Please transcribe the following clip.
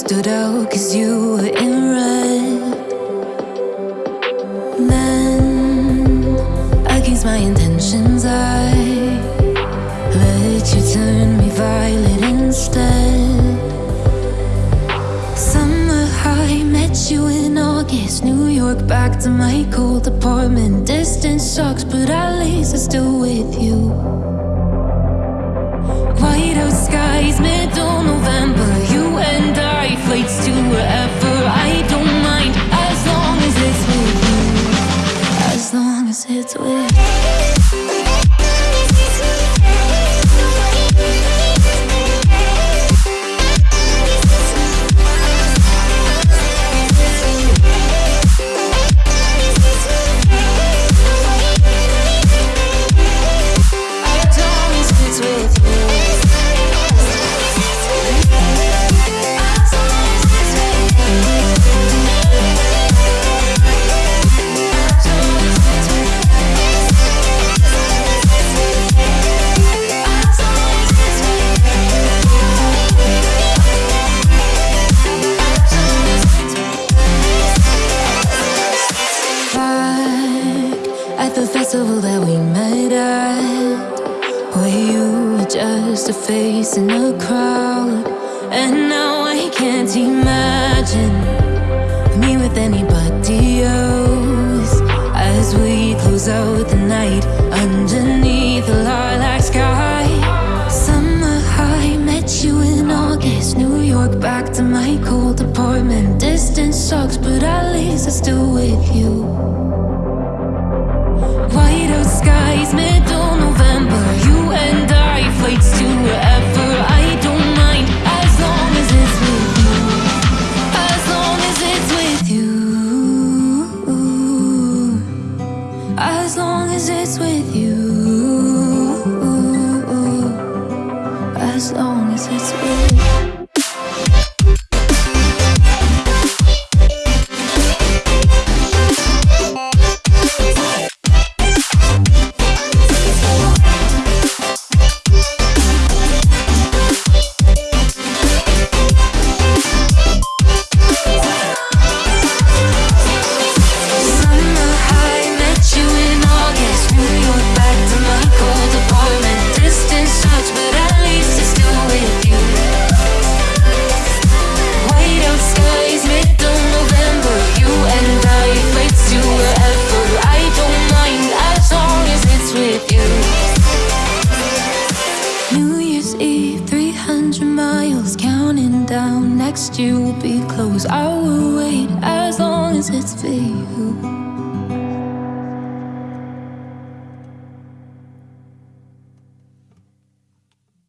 stood out cause you were in red. Then, against my intentions, I August. New York, back to my cold apartment. Distance sucks, but at least I'm still with you. White out skies, middle November. You and I, flights to wherever. I don't mind as long as it's with you. As long as it's with you. At the festival that we met at. Where you were just a face in a crowd? And now I can't imagine me with anybody else. As we close out the night As long as it's with you. As long as it's with you. Next year will be close. I will wait as long as it's for you.